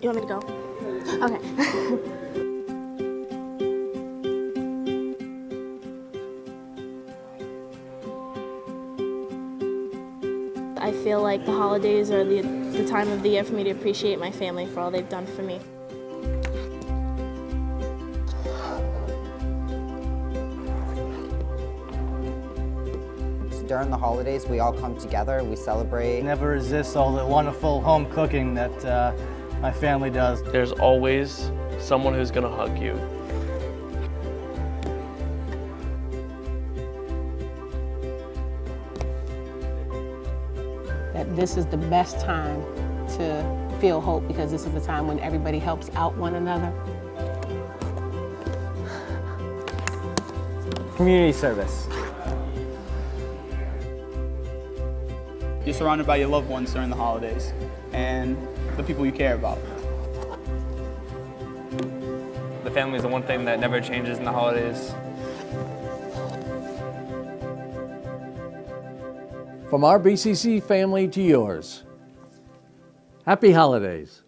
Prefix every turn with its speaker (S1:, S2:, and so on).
S1: You want me to go? Okay. I feel like the holidays are the, the time of the year for me to appreciate my family for all they've done for me.
S2: During the holidays, we all come together, we celebrate.
S3: Never resist all the wonderful home cooking that uh, my family does.
S4: There's always someone who's gonna hug you.
S5: that this is the best time to feel hope because this is the time when everybody helps out one another.
S3: Community service.
S6: You're surrounded by your loved ones during the holidays and the people you care about.
S7: The family is the one thing that never changes in the holidays.
S8: From our BCC family to yours, happy holidays.